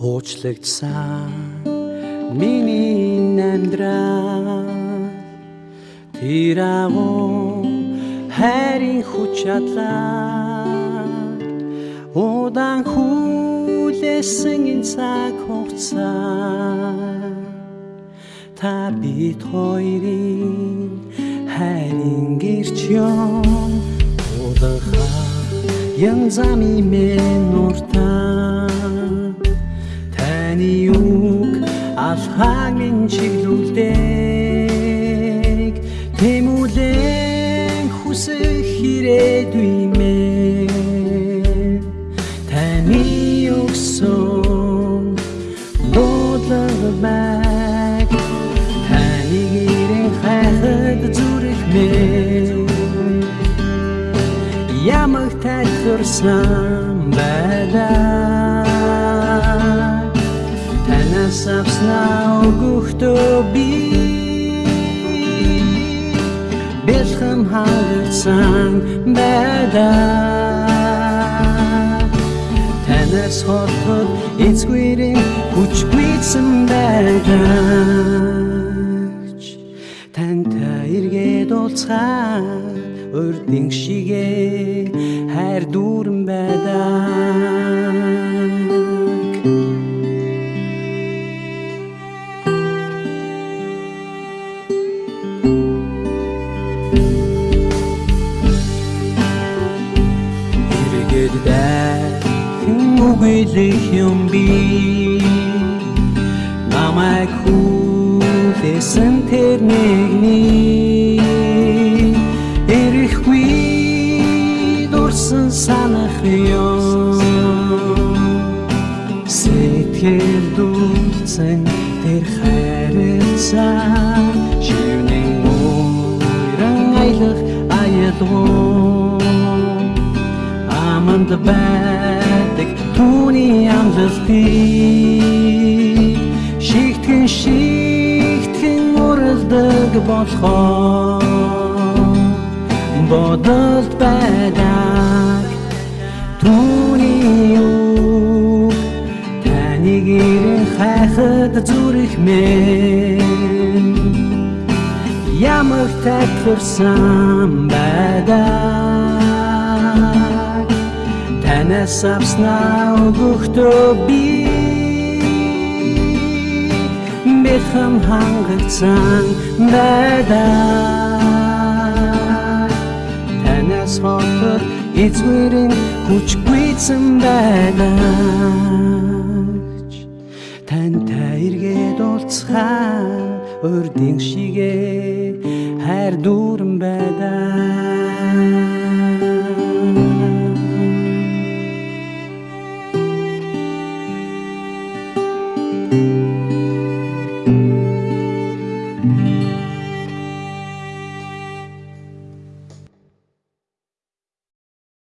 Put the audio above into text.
уучлагдсан. Миний амьдрал тэр агуу хайрын хүч чадлаа удаан хүлээсэн энэ цаг хугацаа. Та бит хоёрын хайрын гэрч юм удаан янзами мен нуртаа таны үг алхагийн чиглүүлдэг. Тэмүүлэн хүсэх хэрэггүй мэн таны өгсөн бодлог таны гэрэн хайхад зүрх мэн ямаг тайлбарсан байлаа авснаа өгөхдөө би. Бэлхэм хангалтсан байлаа танаас хотод эцгүүрийн хүч гүйцэн байлаач тантай эргээд уулзаад урдын шигэ хайр дүүрэн байдаг үгэлэх юм би намайг хүлээсэн тэр нэгний эрэхгүй дурсан санах юм сэтгэл дүүцэн тэр хайрцаа шивнэн мөрөн аялах аялгуу аманд байдаг түүний амлалтыг шигтгэн шигтгэн уралдаг болохоор бодолд байдаг түүний үг. Таны гэрэн хайхад зүрх мэн. Ямар тайлбарсан байдаг танаас авснаа өгөхдөө би бэлхэм хангалтсан байдаг танаас хотод эцгүүрийн хүч гүйцэн байгаач тантай эргээд уулзхаа урдын шигэ хайр дүүрэн байдаг